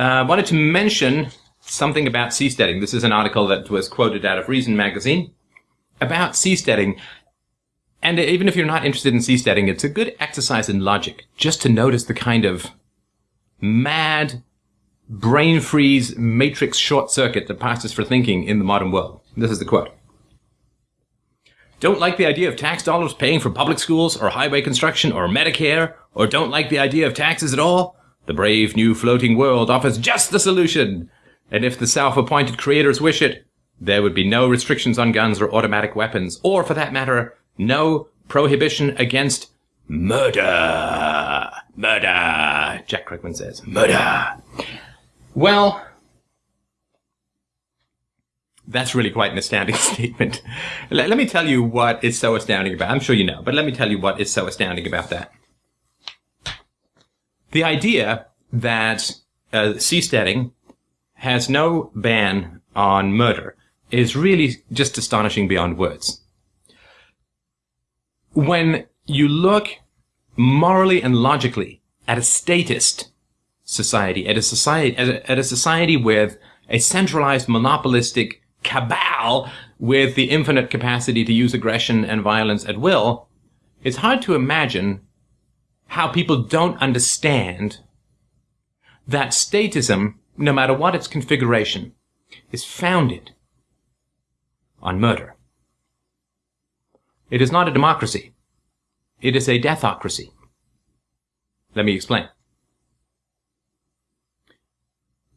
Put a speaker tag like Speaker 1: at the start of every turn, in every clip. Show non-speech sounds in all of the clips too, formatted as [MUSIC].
Speaker 1: I uh, wanted to mention something about seasteading. This is an article that was quoted out of Reason magazine about seasteading. And even if you're not interested in seasteading, it's a good exercise in logic just to notice the kind of mad brain freeze matrix short circuit that passes for thinking in the modern world. This is the quote. Don't like the idea of tax dollars paying for public schools or highway construction or Medicare, or don't like the idea of taxes at all? The brave new floating world offers just the solution. And if the self-appointed creators wish it, there would be no restrictions on guns or automatic weapons, or for that matter, no prohibition against murder. Murder, Jack Krugman says. Murder. Well, that's really quite an astounding [LAUGHS] statement. Let, let, me tell you what is so astounding about I'm sure you know, but let me tell you what is so astounding about that. The idea that uh, seasteading has no ban on murder is really just astonishing beyond words. When you look morally and logically at a statist society, at a society, at a, at a society with a centralized monopolistic cabal with the infinite capacity to use aggression and violence at will, it's hard to imagine how people don't understand that statism, no matter what its configuration, is founded on murder. It is not a democracy. It is a deathocracy. Let me explain.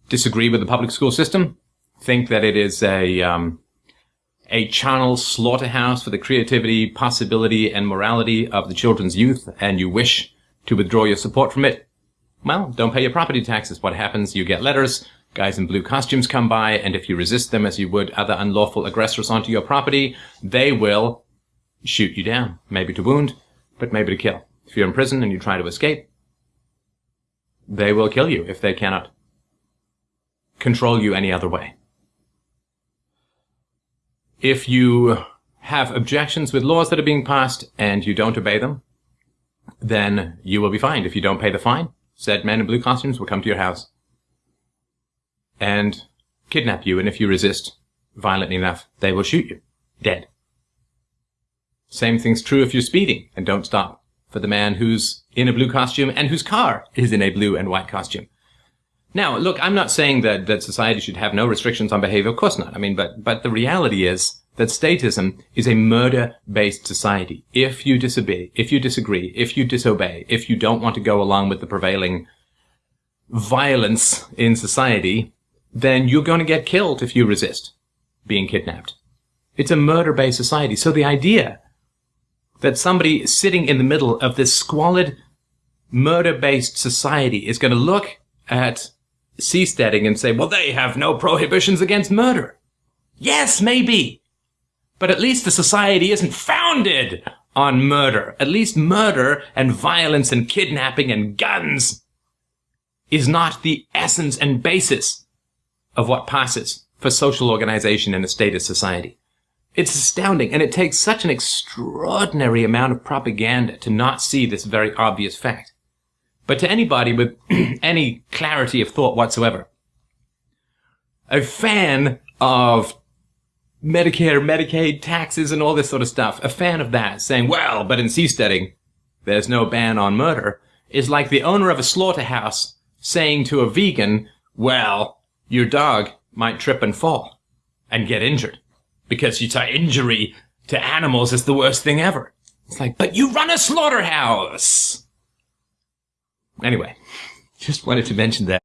Speaker 1: Disagree with the public school system? Think that it is a, um, a channel slaughterhouse for the creativity, possibility, and morality of the children's youth, and you wish to withdraw your support from it? Well, don't pay your property taxes. What happens? You get letters, guys in blue costumes come by, and if you resist them as you would other unlawful aggressors onto your property, they will shoot you down, maybe to wound, but maybe to kill. If you're in prison and you try to escape, they will kill you if they cannot control you any other way. If you have objections with laws that are being passed and you don't obey them, then you will be fined. If you don't pay the fine, said men in blue costumes will come to your house and kidnap you, and if you resist violently enough, they will shoot you dead. Same thing's true if you're speeding and don't stop for the man who's in a blue costume and whose car is in a blue and white costume. Now, look, I'm not saying that, that society should have no restrictions on behavior. Of course not. I mean, but, but the reality is that statism is a murder-based society. If you disobey, if you disagree, if you disobey, if you don't want to go along with the prevailing violence in society, then you're going to get killed if you resist being kidnapped. It's a murder-based society. So the idea that somebody sitting in the middle of this squalid, murder-based society is going to look at seasteading and say, well, they have no prohibitions against murder. Yes, maybe. But at least the society isn't founded on murder. At least murder and violence and kidnapping and guns is not the essence and basis of what passes for social organization in a statist society. It's astounding, and it takes such an extraordinary amount of propaganda to not see this very obvious fact. But to anybody with [CLEARS THROAT] any clarity of thought whatsoever, a fan of Medicare, Medicaid, taxes, and all this sort of stuff, a fan of that, saying, well, but in seasteading, there's no ban on murder, is like the owner of a slaughterhouse saying to a vegan, well, your dog might trip and fall and get injured because you say injury to animals is the worst thing ever. It's like, but you run a slaughterhouse. Anyway, [LAUGHS] just wanted to mention that.